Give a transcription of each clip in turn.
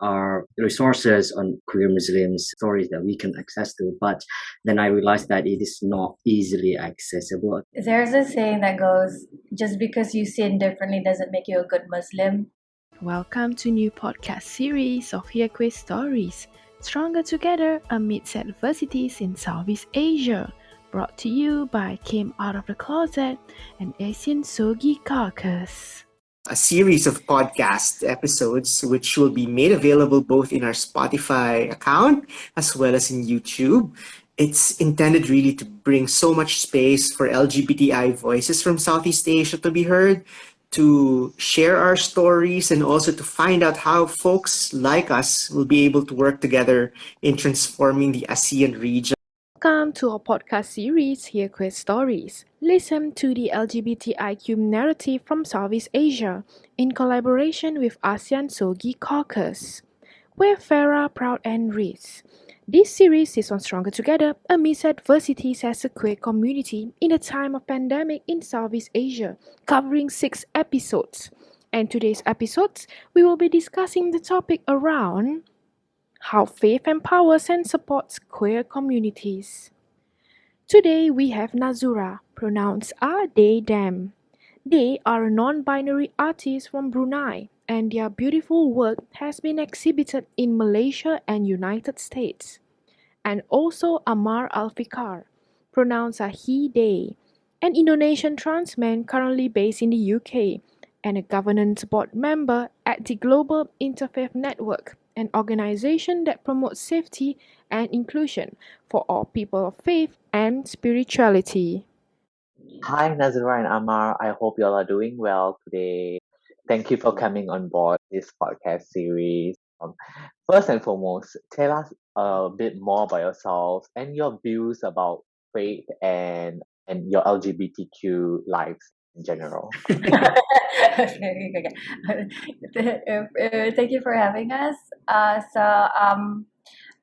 there are resources on queer Muslims stories that we can access to, but then I realized that it is not easily accessible. There's a saying that goes, just because you sin differently doesn't make you a good Muslim. Welcome to new podcast series of Here Queer Stories, Stronger Together Amidst Adversities in Southeast Asia, brought to you by Came Out of the Closet and ASEAN Sogi Caucus a series of podcast episodes which will be made available both in our Spotify account as well as in YouTube. It's intended really to bring so much space for LGBTI voices from Southeast Asia to be heard, to share our stories, and also to find out how folks like us will be able to work together in transforming the ASEAN region. Welcome to our podcast series, Here Queer Stories. Listen to the LGBTIQ narrative from Southeast Asia in collaboration with ASEAN Sogi Caucus. We're Farah, Proud and Riz. This series is on Stronger Together amidst adversities as a queer community in a time of pandemic in Southeast Asia, covering six episodes. And today's episodes, we will be discussing the topic around how faith empowers and supports queer communities. Today we have Nazura, pronounced A they them. They are a non-binary artist from Brunei and their beautiful work has been exhibited in Malaysia and United States. And also Amar Alfikar, pronounced a he they, an Indonesian trans man currently based in the UK and a governance board member at the Global Interfaith Network an organization that promotes safety and inclusion for all people of faith and spirituality. Hi, Nazura and Amar. I hope you all are doing well today. Thank you for coming on board this podcast series. Um, first and foremost, tell us a bit more about yourselves and your views about faith and and your LGBTQ lives in general. okay, okay. Thank you for having us. Uh, so um,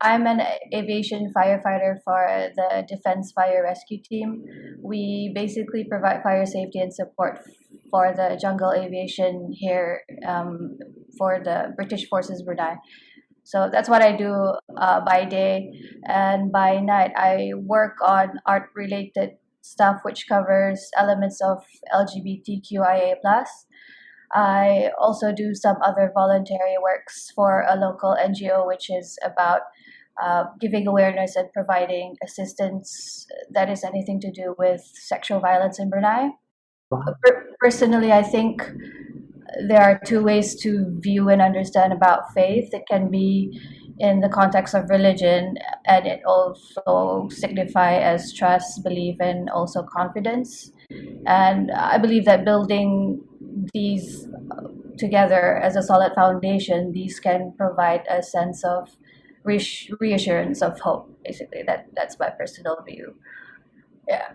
I'm an aviation firefighter for the Defense Fire Rescue Team. We basically provide fire safety and support for the jungle aviation here um, for the British Forces Brunei. So that's what I do uh, by day, and by night I work on art related stuff which covers elements of LGBTQIA plus. I also do some other voluntary works for a local NGO, which is about uh, giving awareness and providing assistance that is anything to do with sexual violence in Brunei. Personally, I think there are two ways to view and understand about faith. It can be in the context of religion, and it also signify as trust, belief, and also confidence. And I believe that building these together as a solid foundation, these can provide a sense of reassurance of hope. Basically, that that's my personal view. Yeah.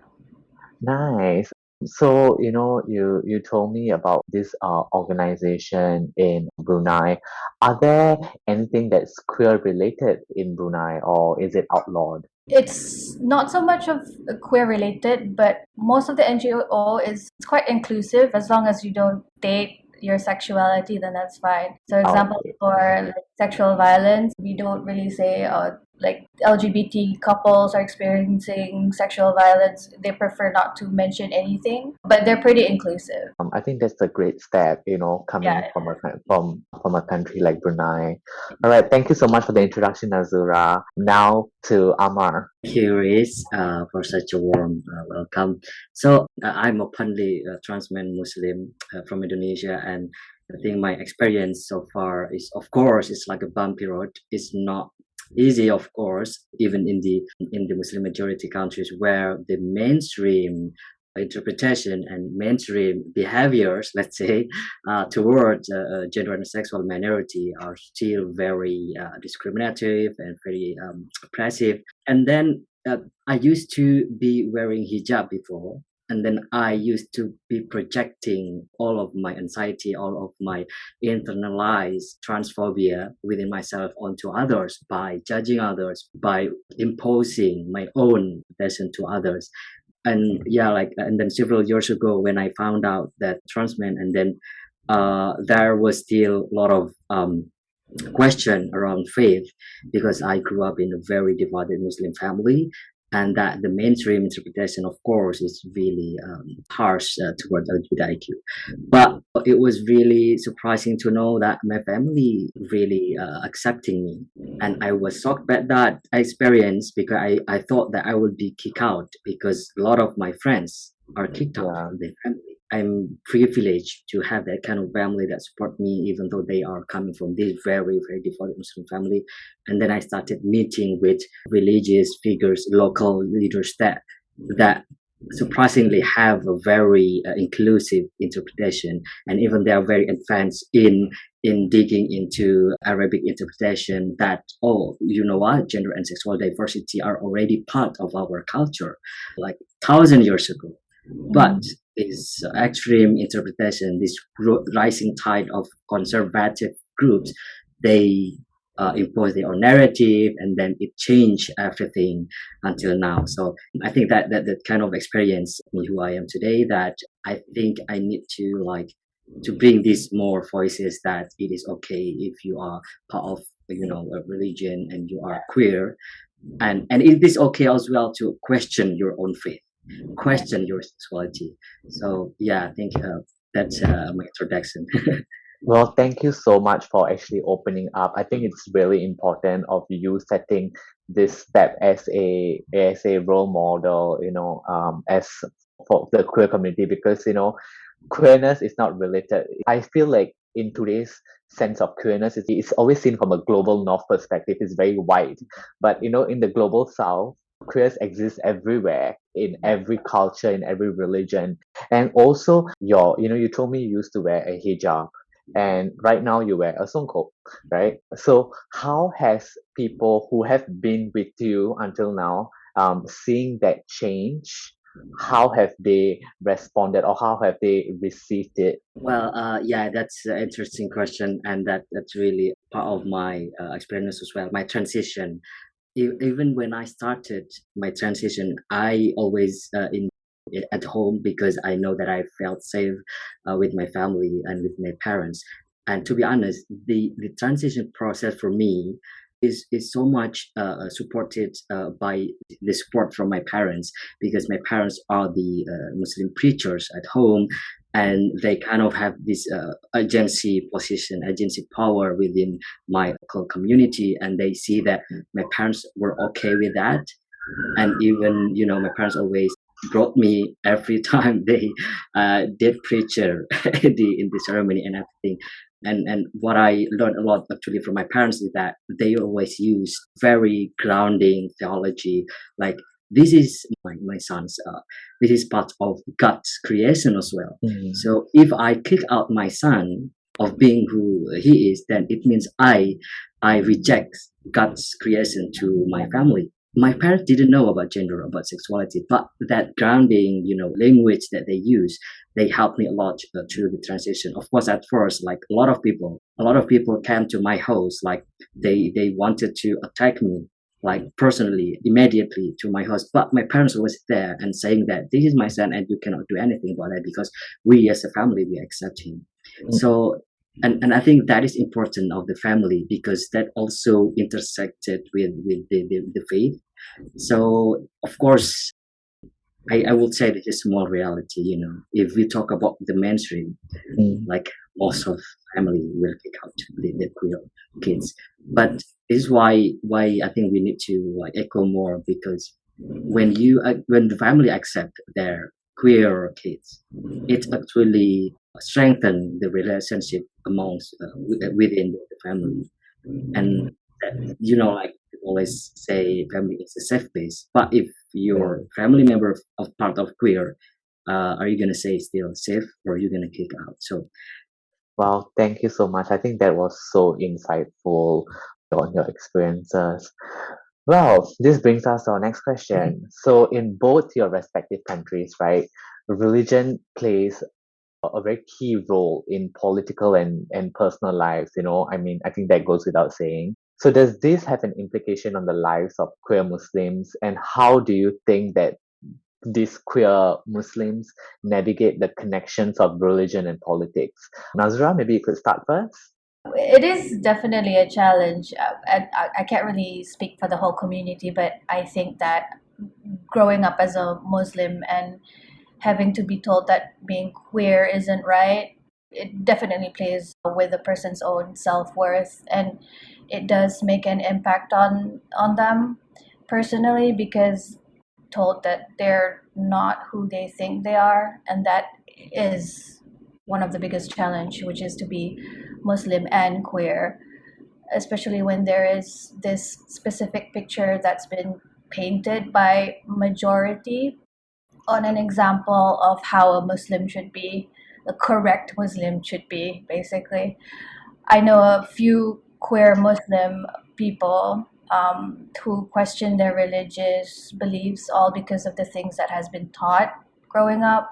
Nice. So you know, you you told me about this uh, organization in Brunei. Are there anything that's queer related in Brunei, or is it outlawed? It's not so much of queer related, but most of the NGO is it's quite inclusive as long as you don't date your sexuality, then that's fine. So, example oh. for like, sexual violence, we don't really say, uh, like LGBT couples are experiencing sexual violence, they prefer not to mention anything, but they're pretty inclusive. Um, I think that's a great step, you know, coming yeah. from a from from a country like Brunei. All right, thank you so much for the introduction, Azura. Now to Amar. Curious uh, for such a warm uh, welcome. So uh, I'm openly a trans man Muslim uh, from Indonesia, and I think my experience so far is, of course, it's like a bumpy road. It's not easy of course even in the in the muslim majority countries where the mainstream interpretation and mainstream behaviors let's say uh, towards uh, uh, gender and sexual minority are still very uh, discriminative and very um, oppressive and then uh, i used to be wearing hijab before and then i used to be projecting all of my anxiety all of my internalized transphobia within myself onto others by judging others by imposing my own version to others. And yeah like and then several years ago when i found out that trans men and then uh there was still a lot of um question around faith because I grew up in a very divided Muslim family and that the mainstream interpretation, of course, is really um, harsh uh, towards LGBTIQ. But it was really surprising to know that my family really uh, accepting me, and I was shocked by that experience because I, I thought that I would be kicked out because a lot of my friends are kicked out from their family. I'm privileged to have that kind of family that support me, even though they are coming from this very, very devoted Muslim family. And then I started meeting with religious figures, local leaders that that surprisingly have a very uh, inclusive interpretation, and even they are very advanced in in digging into Arabic interpretation. That oh, you know what, gender and sexual diversity are already part of our culture, like thousand years ago. But this extreme interpretation, this rising tide of conservative groups, they uh, impose their own narrative and then it changed everything until now. So I think that, that that kind of experience me who I am today that I think I need to like to bring these more voices that it is okay if you are part of you know a religion and you are queer and and it is okay as well to question your own faith question your sexuality so yeah i think uh, that's uh, my introduction Well, thank you so much for actually opening up. I think it's really important of you setting this step as a as a role model, you know, um, as for the queer community because you know, queerness is not related. I feel like in today's sense of queerness, it's, always seen from a global north perspective. It's very wide, but you know, in the global south, queers exist everywhere in every culture, in every religion, and also your, you know, you told me you used to wear a hijab and right now you wear a songkok right? So how has people who have been with you until now um, seeing that change how have they responded or how have they received it? Well uh, yeah that's an interesting question and that that's really part of my uh, experience as well my transition even when i started my transition i always uh, in at home because I know that I felt safe uh, with my family and with my parents. And to be honest, the, the transition process for me is, is so much uh, supported uh, by the support from my parents because my parents are the uh, Muslim preachers at home and they kind of have this uh, agency position, agency power within my local community. And they see that my parents were okay with that and even you know my parents always brought me every time they uh, did preacher in the in the ceremony and everything and and what i learned a lot actually from my parents is that they always use very grounding theology like this is my, my son's uh, this is part of god's creation as well. So if i kick out my son of being who he is then it means i i reject god's creation to my family my parents didn't know about gender about sexuality but that grounding you know language that they use they helped me a lot uh, through the transition of course at first like a lot of people a lot of people came to my house like they they wanted to attack me like personally immediately to my house but my parents was there and saying that this is my son and you cannot do anything about it because we as a family we accept him Mm. so and, and I think that is important of the family because that also intersected with with the, the, the faith. So of course, I, I would say this is small reality. You know, if we talk about the mainstream, Mm. like most of family will kick out the, the queer kids. But this is why why I think we need to like echo more because when you uh, when the family accept their queer kids, it actually strengthen the relationship amongst uh, within the family and uh, you know like always say family is a safe place but if your family member of, of part of queer uh, are you gonna say still safe or are you gonna kick out so Wow, thank you so much. I think that was so insightful on your experiences. Well, this brings us to our next question. So, in both your respective countries, right, religion plays a a very key role in political and, and personal lives. You know, I mean, I think that goes without saying. So, does this have an implication on the lives of queer Muslims? And how do you think that these queer Muslims navigate the connections of religion and politics? Nazura, maybe you could start first. it is definitely a challenge uh, I, I can't really speak for the whole community but i think that growing up as a muslim and having to be told that being queer isn't right it definitely plays with a person's own self-worth and it does make an impact on on them personally because told that they're not who they think they are and that is one of the biggest challenge which is to be muslim and queer especially when there is this specific picture that's been painted by majority. On an example of how a muslim should be the correct muslim should be basically. I know a few queer muslim people um, who question their religious beliefs all because of the things that has been taught growing up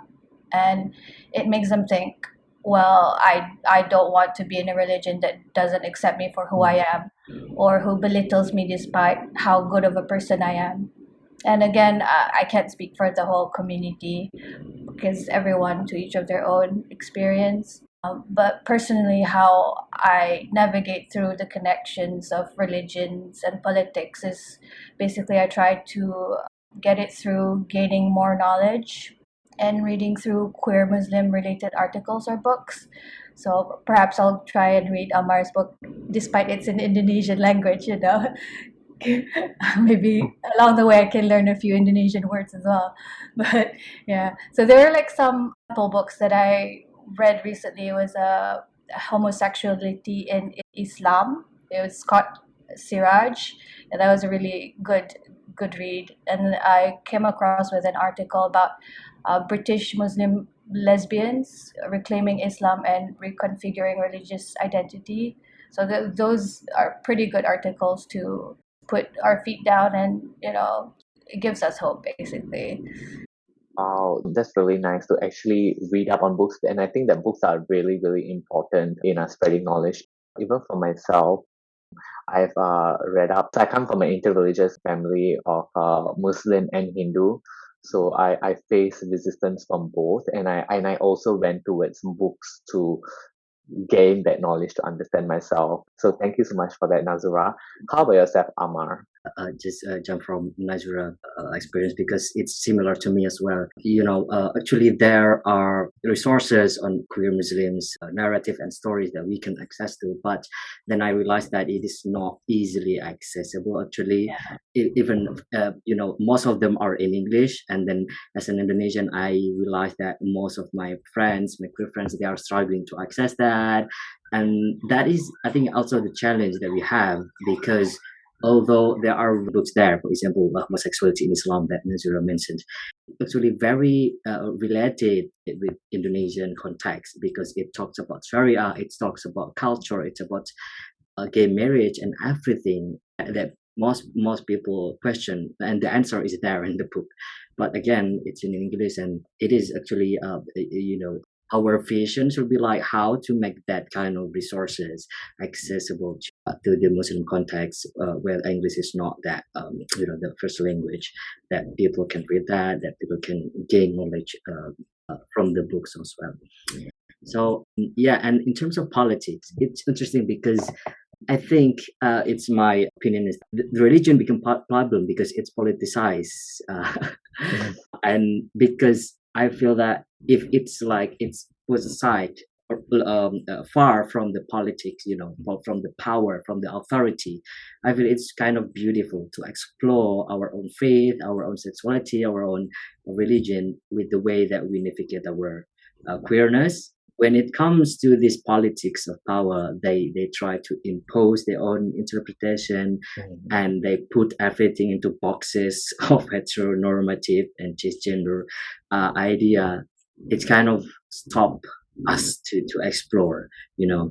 and it makes them think well i i don't want to be in a religion that doesn't accept me for who i am or who belittles me despite how good of a person i am and again i, I can't speak for the whole community because everyone to each of their own experience um, but personally how i navigate through the connections of religions and politics is basically i try to get it through gaining more knowledge and reading through queer Muslim related articles or books. So perhaps I'll try and read Amar's book despite it's in Indonesian language, you know. Maybe along the way I can learn a few Indonesian words as well. But yeah, so there are like some books that I read recently. It was a uh, homosexuality in Islam. It was Scott Siraj, and that was a really good good read. And I came across with an article about uh, British Muslim lesbians reclaiming Islam and reconfiguring religious identity. So the, those are pretty good articles to put our feet down and you know it gives us hope basically. Wow, that's really nice to actually read up on books. And I think that books are really, really important in uh, spreading knowledge. Even for myself, I've uh, read up. So I come from an interreligious family of uh, Muslim and Hindu so I, I face resistance from both and I and I also went towards books to gain that knowledge to understand myself. So thank you so much for that, Nazura. How about yourself, Amar? Uh, just uh, jump from Nazura uh, experience because it's similar to me as well. You know, uh, actually there are resources on queer Muslims, uh, narrative and stories that we can access to, but then I realized that it is not easily accessible. Actually, yeah. even uh, you know most of them are in English, and then as an Indonesian, I realized that most of my friends, my queer friends, they are struggling to access that, and that is, I think, also the challenge that we have because although there are books there, for example, homosexuality in Islam that Nazura mentioned, actually very uh, related with Indonesian context because it talks about Sharia, it talks about culture, it's about uh, gay marriage and everything that most most people question, and the answer is there in the book. But again, it's in English, and it is actually, uh, you know, our vision should be like how to make that kind of resources accessible to, uh, to the Muslim context uh, where English is not that um, you know the first language that people can read that that people can gain knowledge uh, uh from the books as well. So yeah, and in terms of politics, it's interesting because I think uh, it's my opinion is the religion become problem because it's politicized, uh, mm-hmm. and because I feel that if it's like it's put aside um, uh, far from the politics, you know, from the power, from the authority. I feel it's kind of beautiful to explore our own faith, our own sexuality, our own religion with the way that we navigate our uh, queerness when it comes to this politics of power, they they try to impose their own interpretation, mm-hmm. and they put everything into boxes of heteronormative and cisgender uh, idea. It's kind of stop us to to explore, you know.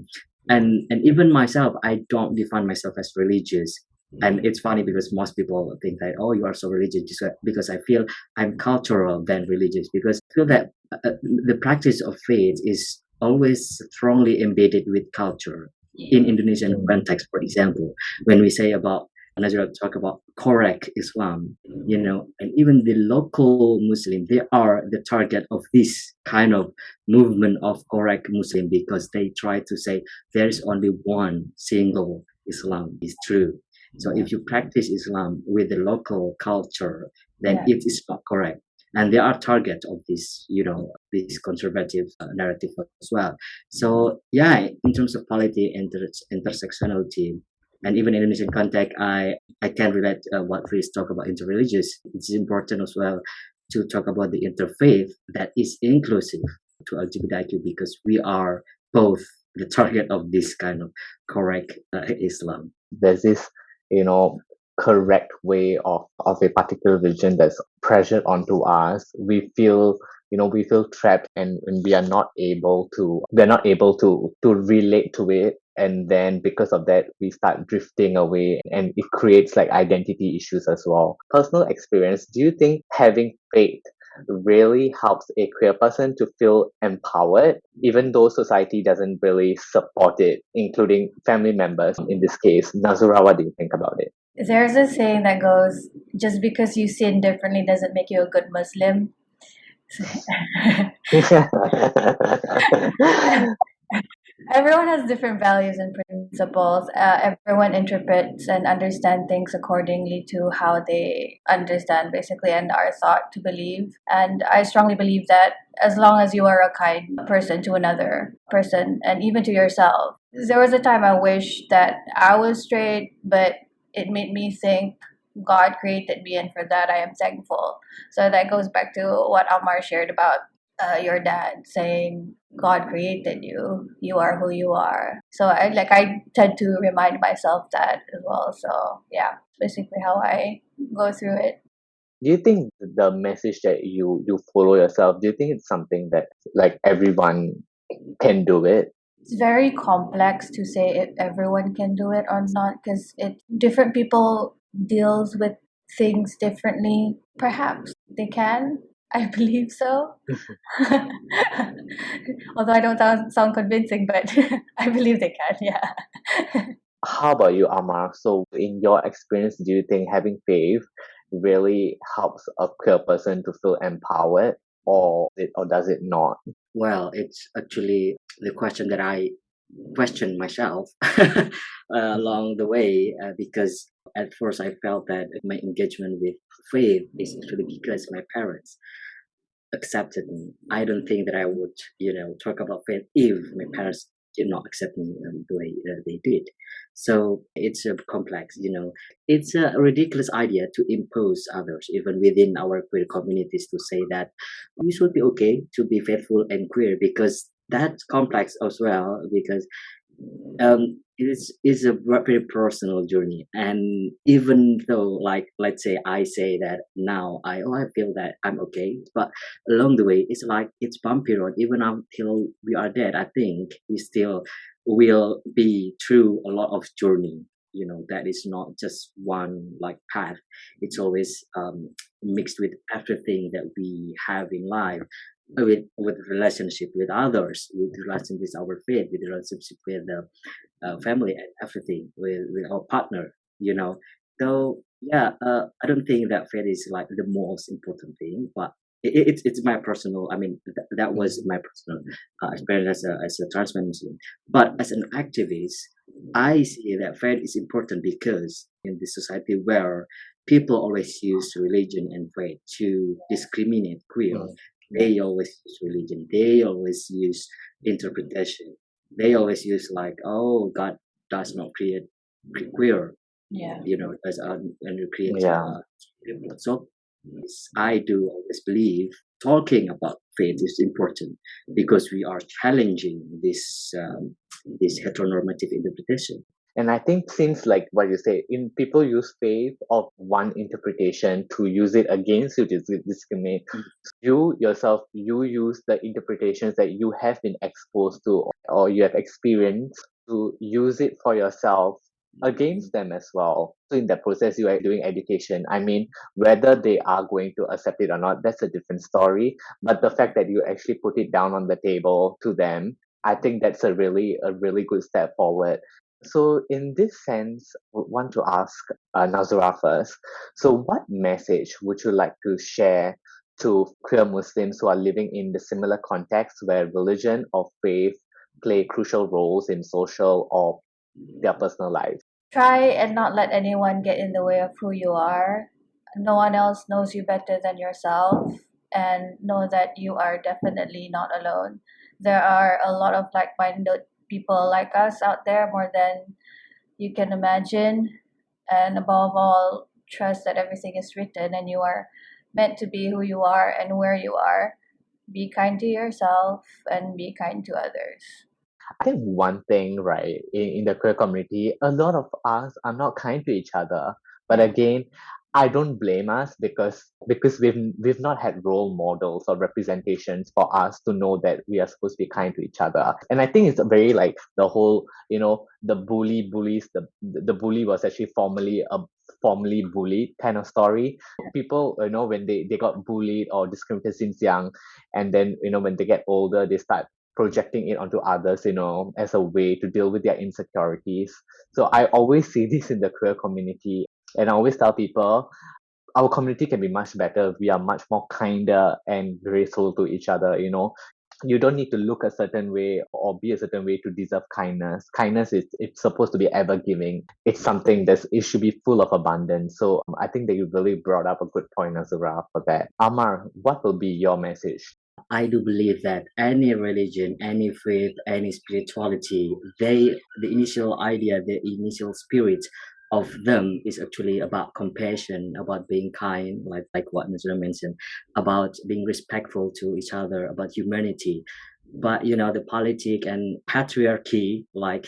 And and even myself, I don't define myself as religious and it's funny because most people think that oh you are so religious because i feel i'm cultural than religious. Because i feel that uh, uh, the practice of faith is always strongly embedded with culture. In indonesian context for example when we say about and as you talk about correct Islam, you know, and even the local Muslim, they are the target of this kind of movement of correct Muslim because they try to say there is only one single Islam is true. So if you practice Islam with the local culture, then Yeah. it is not correct. And they are target of this, you know, this conservative uh, narrative as well. So yeah, in terms of polity and inter- intersectionality, and even in Indonesian context, I I can relate uh, what Riz talk about interreligious. It's important as well to talk about the interfaith that is inclusive to LGBTIQ because we are both the target of this kind of correct uh, Islam. There's this, you know, correct way of, of a particular religion that's pressured onto us. We feel you know we feel trapped and, and we are not able to we're not able to to relate to it and then because of that we start drifting away and it creates like identity issues as well personal experience do you think having faith really helps a queer person to feel empowered even though society doesn't really support it including family members in this case nazura what do you think about it There's a saying that goes, just because you sin differently doesn't make you a good Muslim. everyone has different values and principles. Uh, everyone interprets and understand things accordingly to how they understand, basically, and are thought to believe. And I strongly believe that as long as you are a kind person to another person and even to yourself, there was a time I wish that I was straight, but it made me think God created me, and for that I am thankful. So that goes back to what Amar shared about uh, your dad saying God created you. You are who you are. So I like I tend to remind myself that as well. So yeah, basically how I go through it. do you think the message that you you follow yourself do you think it's something that like everyone can do it It's very complex to say if everyone can do it or not because it different people deals with things differently. Perhaps they can. I believe so. Although I don't sound, sound convincing, but I believe they can. Yeah. how about you amar so in your experience do you think having faith really helps a queer person to feel empowered or it or does it not Well, it's actually the question that I question myself uh, along the way uh, because at first I felt that my engagement with faith is actually because my parents accepted me. I don't think that I would, you know, talk about faith if my parents did not accept me um, the way uh, they did. So it's a complex, you know, it's a ridiculous idea to impose others, even within our queer communities, to say that you should be okay to be faithful and queer because that's complex as well because um it's is a very personal journey. And even though like let's say i say that now i oh i feel that i'm okay but along the way it's like it's bumpy road. Even until we are dead i think we still will be through a lot of journey you know that is not just one like path. It's always um mixed with everything that we have in life with with relationship with others with relationship with our faith with relationship with the uh, family and everything with with our partner you know? So yeah uh, i don't think that faith is like the most important thing but it, it- it's it's my personal i mean th- that was my personal uh, experience as a as a trans man muslim. But as an activist i see that faith is important because in the society where people always use religion and faith to discriminate queer Mm. They always use religion they always use interpretation they always use like oh god does not create queer Yeah. you know as a and create Yeah. uh, so i do always believe talking about faith is important because we are challenging this um, this heteronormative interpretation And I think since like what you say, in people use faith of one interpretation to use it against you to dis- discriminate. Mm. You yourself, you use the interpretations that you have been exposed to or you have experienced to use it for yourself against them as well. So in that process, you are doing education. I mean, whether they are going to accept it or not, that's a different story. But the fact that you actually put it down on the table to them, I think that's a really a really good step forward So, in this sense, I would want to ask uh, Nazura first. So, what message would you like to share to queer Muslims who are living in the similar context where religion or faith play crucial roles in social or their personal life? Try and not let anyone get in the way of who you are. No one else knows you better than yourself, and know that you are definitely not alone. There are a lot of like minded people like us out there, more than you can imagine. And above all, trust that everything is written and you are meant to be who you are and where you are. Be kind to yourself and be kind to others. I think one thing, right, in, in the queer community, a lot of us are not kind to each other. But again, I don't blame us because because we've we've not had role models or representations for us to know that we are supposed to be kind to each other. And I think it's very like the whole, you know, the bully bullies, the the bully was actually formerly a formerly bullied kind of story. People, you know, when they, they got bullied or discriminated since young, and then, you know, when they get older, they start projecting it onto others, you know, as a way to deal with their insecurities. So I always see this in the queer community and I always tell people our community can be much better if we are much more kinder and graceful to each other, you know. You don't need to look a certain way or be a certain way to deserve kindness. Kindness is it's supposed to be ever giving. It's something that's it should be full of abundance. So um, I think that you really brought up a good point, Azura, for that. Amar, what will be your message? I do believe that any religion, any faith, any spirituality, they the initial idea, the initial spirit of them is actually about compassion, about being kind, like like what Nazura mentioned, about being respectful to each other, about humanity. But you know, the politic and patriarchy like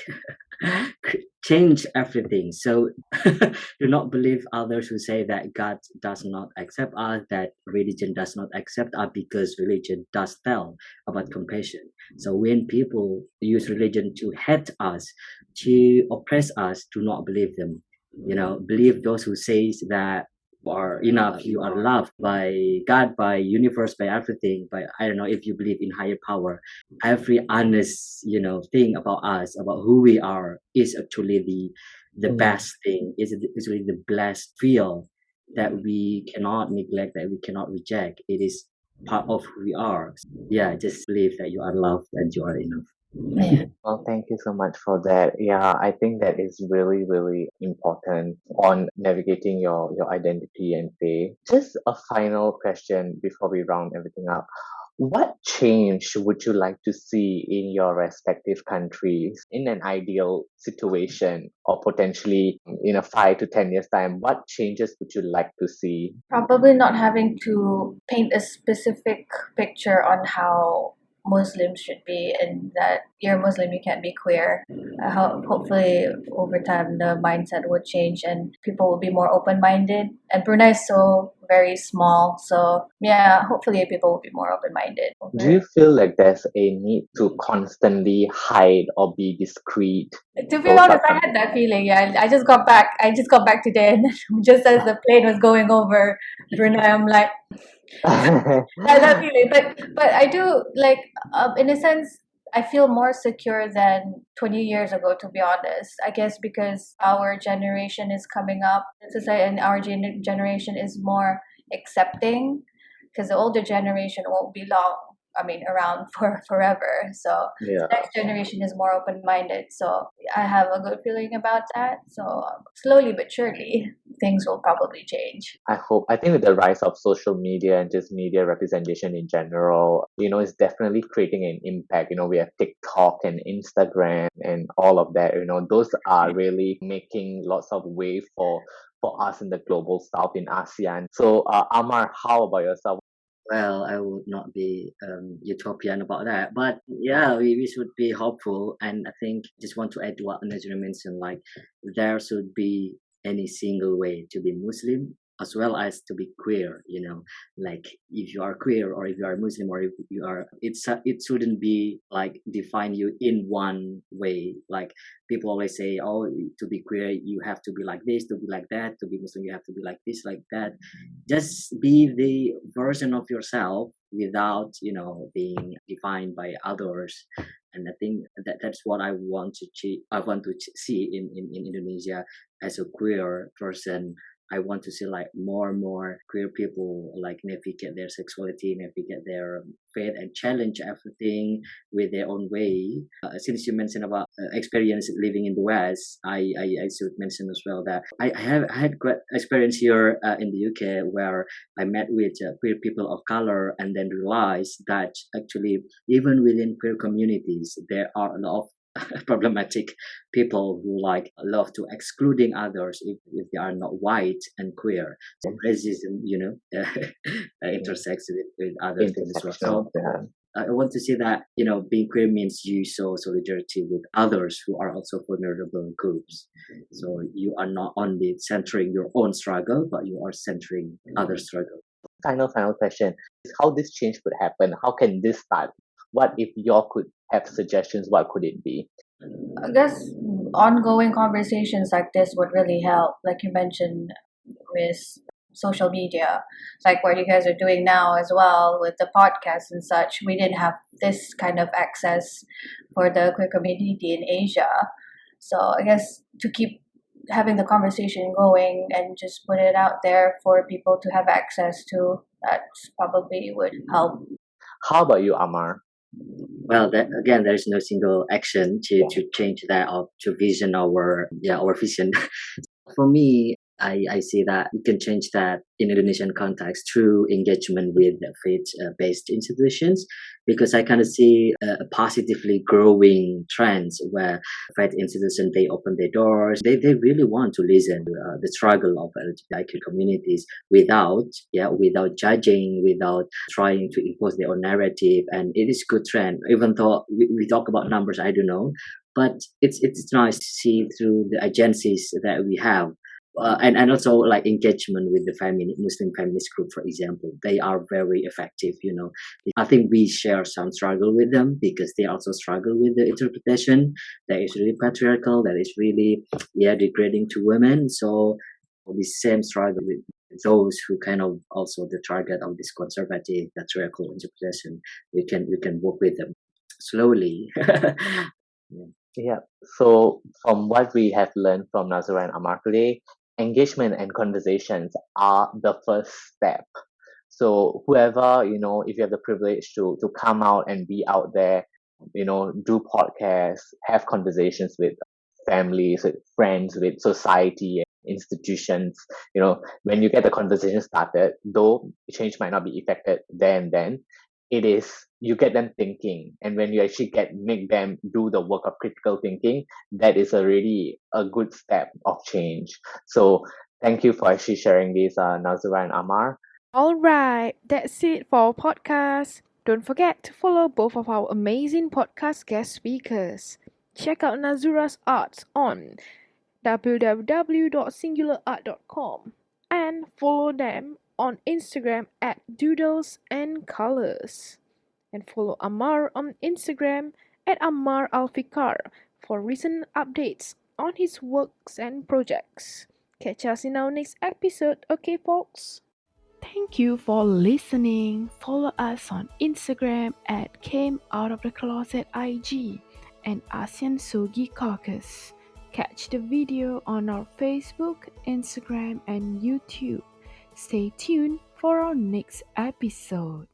change everything. So do not believe others who say that God does not accept us, that religion does not accept us because religion does tell about compassion. So when people use religion to hate us, to oppress us, do not believe them you know believe those who says that are enough you are loved by god by universe by everything by i don't know if you believe in higher power. Every honest you know thing about us about who we are is actually the the Mm. best thing is is really the blessed feel that we cannot neglect that we cannot reject. It is part of who we are. Yeah just believe that you are loved and you are enough Yeah. Well, thank you so much for that. Yeah, I think that is really, really important on navigating your, your identity and faith. Just a final question before we round everything up. What change would you like to see in your respective countries in an ideal situation or potentially in a five to 10 years time? What changes would you like to see? Probably not having to paint a specific picture on how Muslims should be, and that you're Muslim, you can't be queer. Uh, ho- hopefully, over time, the mindset would change and people will be more open minded. And Brunei is so very small, so yeah, hopefully, people will be more open minded. Do you feel like there's a need to constantly hide or be discreet? To be honest, I had that feeling. Yeah, I just got back. I just got back today, and just as the plane was going over Brunei, I'm like, that, love you, But but I do like, um, in a sense, I feel more secure than 20 years ago. To be honest, I guess because our generation is coming up, and our gen- generation is more accepting. Because the older generation won't be long. I mean, around for forever. So yeah. next generation is more open minded. So I have a good feeling about that. So um, slowly but surely, things will probably change. I hope. I think with the rise of social media and just media representation in general, you know, it's definitely creating an impact. You know, we have TikTok and Instagram and all of that. You know, those are really making lots of way for for us in the global south in ASEAN. So, uh, Amar, how about yourself? Well i would not be um, utopian about that. But yeah we, we should be hopeful and i think just want to add to what Najra mentioned like there should be any single way to be muslim as well as to be queer you know? Like if you are queer or if you are muslim or if you are it's it shouldn't be like define you in one way. Like people always say oh to be queer you have to be like this to be like that to be muslim you have to be like this like that. Just be the version of yourself without you know being defined by others. And I think that that's what I want to ch- I want to see in, in, in Indonesia as a queer person I want to see like more and more queer people like navigate their sexuality, navigate their faith, and challenge everything with their own way. Uh, since you mentioned about uh, experience living in the West, I, I I should mention as well that I, I have I had great experience here uh, in the UK where I met with uh, queer people of color and then realized that actually even within queer communities there are a lot of problematic people who like love to excluding others if, if they are not white and queer. So mm-hmm. racism, you know, uh, intersects with, with other things as well. So yeah. Uh, I want to say that you know being queer means you show solidarity with others who are also vulnerable groups. Mm-hmm. So you are not only centering your own struggle, but you are centering other mm-hmm. struggle. Final, final question is how this change could happen. How can this start? What if y'all could have suggestions? What could it be? I guess ongoing conversations like this would really help, like you mentioned with social media, like what you guys are doing now as well with the podcast and such. We didn't have this kind of access for the queer community in Asia. So I guess to keep having the conversation going and just put it out there for people to have access to, that probably would help. How about you, Amar? Well that again there is no single action to to change that or to vision our yeah our vision. For me I, I see that we can change that in Indonesian context through engagement with faith-based institutions because I kind of see a positively growing trends where faith institutions they open their doors. They, they really want to listen to uh, the struggle of LGBTIQ communities without yeah without judging without trying to impose their own narrative. And it is good trend. Even though we, we talk about numbers I don't know. But it's it's nice to see through the agencies that we have uh, and and also like engagement with the feminist Muslim feminist group, for example, they are very effective. You know, I think we share some struggle with them because they also struggle with the interpretation that is really patriarchal, that is really yeah degrading to women. So the same struggle with those who kind of also the target of this conservative patriarchal interpretation. We can we can work with them slowly. yeah. Yeah. So from what we have learned from Nazura and engagement and conversations are the first step. So whoever, you know, if you have the privilege to to come out and be out there, you know, do podcasts, have conversations with families, with friends, with society, institutions, you know, when you get the conversation started, though change might not be effected there and then, it is you get them thinking. And when you actually get make them do the work of critical thinking that is already a good step of change. So thank you for actually sharing this uh, nazura and amar. All right that's it for our podcast. Don't forget to follow both of our amazing podcast guest speakers. Check out nazura's arts on www.singularart.com and follow them on Instagram at Doodles and Colors. And follow Amar on Instagram at Amar Alfikar for recent updates on his works and projects. Catch us in our next episode, okay, folks? Thank you for listening. Follow us on Instagram at Came Out of the Closet IG and ASEAN Sogi Caucus. Catch the video on our Facebook, Instagram, and YouTube. Stay tuned for our next episode.